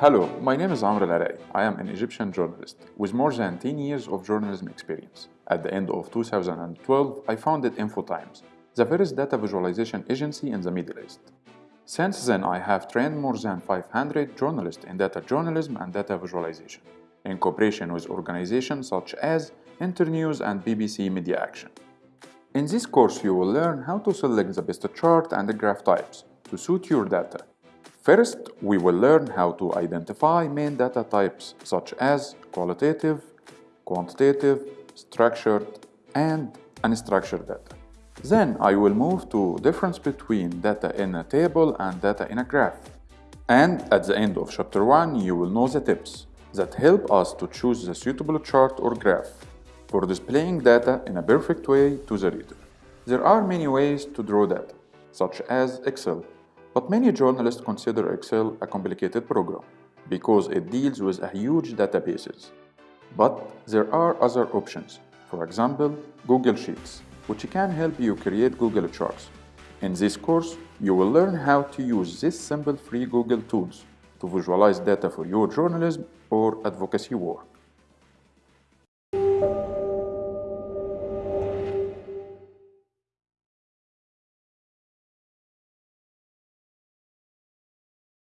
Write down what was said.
Hello, my name is Amr Al I am an Egyptian journalist with more than 10 years of journalism experience. At the end of 2012, I founded InfoTimes, the first data visualization agency in the Middle East. Since then, I have trained more than 500 journalists in data journalism and data visualization, in cooperation with organizations such as Internews and BBC Media Action. In this course, you will learn how to select the best chart and graph types to suit your data First, we will learn how to identify main data types such as qualitative, quantitative, structured, and unstructured data. Then I will move to difference between data in a table and data in a graph. And at the end of chapter 1, you will know the tips that help us to choose the suitable chart or graph for displaying data in a perfect way to the reader. There are many ways to draw data, such as Excel, but many journalists consider Excel a complicated program because it deals with a huge databases. But there are other options, for example, Google Sheets, which can help you create Google Charts. In this course, you will learn how to use these simple free Google tools to visualize data for your journalism or advocacy work.